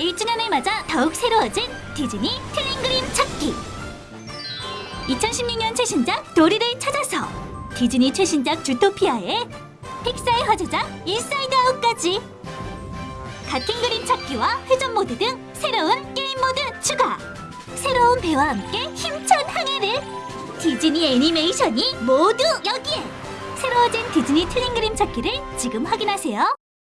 1주년을 맞아 더욱 새로워진 디즈니 틀린 그림 찾기. 2016년 최신작 도리를 찾아서 디즈니 최신작 주토피아에 픽사의 화제작 인사이드 아웃까지. 같은 그림 찾기와 회전 모드 등 새로운 게임 모드 추가. 새로운 배와 함께 힘찬 항해를 디즈니 애니메이션이 모두 여기에 새로워진 디즈니 틀린 그림 찾기를 지금 확인하세요.